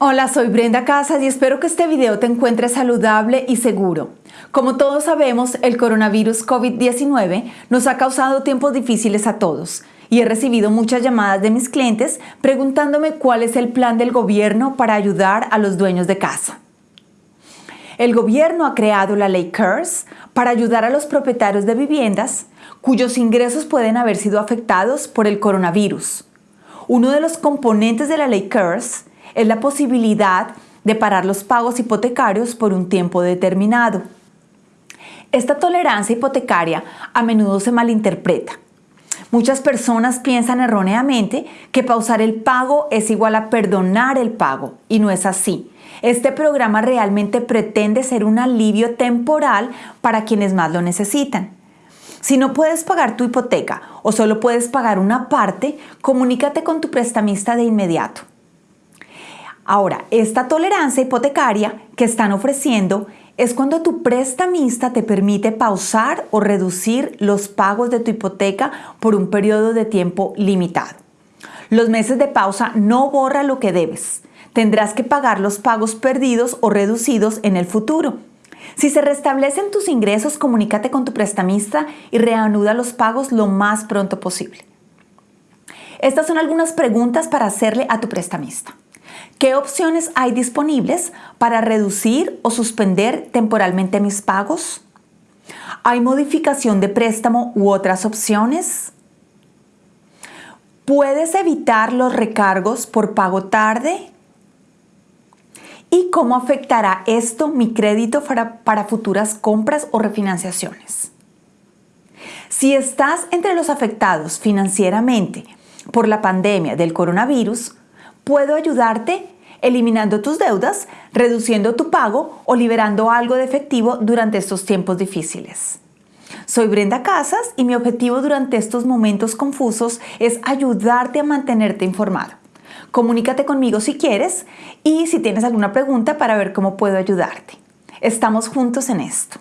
Hola, soy Brenda Casas y espero que este video te encuentre saludable y seguro. Como todos sabemos, el coronavirus COVID-19 nos ha causado tiempos difíciles a todos y he recibido muchas llamadas de mis clientes preguntándome cuál es el plan del gobierno para ayudar a los dueños de casa. El gobierno ha creado la ley CARES para ayudar a los propietarios de viviendas cuyos ingresos pueden haber sido afectados por el coronavirus. Uno de los componentes de la ley CARES es la posibilidad de parar los pagos hipotecarios por un tiempo determinado. Esta tolerancia hipotecaria a menudo se malinterpreta. Muchas personas piensan erróneamente que pausar el pago es igual a perdonar el pago y no es así. Este programa realmente pretende ser un alivio temporal para quienes más lo necesitan. Si no puedes pagar tu hipoteca o solo puedes pagar una parte, comunícate con tu prestamista de inmediato. Ahora, esta tolerancia hipotecaria que están ofreciendo es cuando tu prestamista te permite pausar o reducir los pagos de tu hipoteca por un periodo de tiempo limitado. Los meses de pausa no borra lo que debes. Tendrás que pagar los pagos perdidos o reducidos en el futuro. Si se restablecen tus ingresos, comunícate con tu prestamista y reanuda los pagos lo más pronto posible. Estas son algunas preguntas para hacerle a tu prestamista. ¿Qué opciones hay disponibles para reducir o suspender temporalmente mis pagos? ¿Hay modificación de préstamo u otras opciones? ¿Puedes evitar los recargos por pago tarde? ¿Y cómo afectará esto mi crédito para, para, futuras compras o refinanciaciones? Si estás entre los afectados financieramente por la pandemia del coronavirus, puedo ayudarte eliminando tus deudas, reduciendo tu pago o liberando algo de efectivo durante estos tiempos difíciles. Soy Brenda Casas y mi objetivo durante estos momentos confusos es ayudarte a mantenerte informado. Comunícate conmigo si quieres y si tienes alguna pregunta para ver cómo puedo ayudarte. Estamos juntos en esto.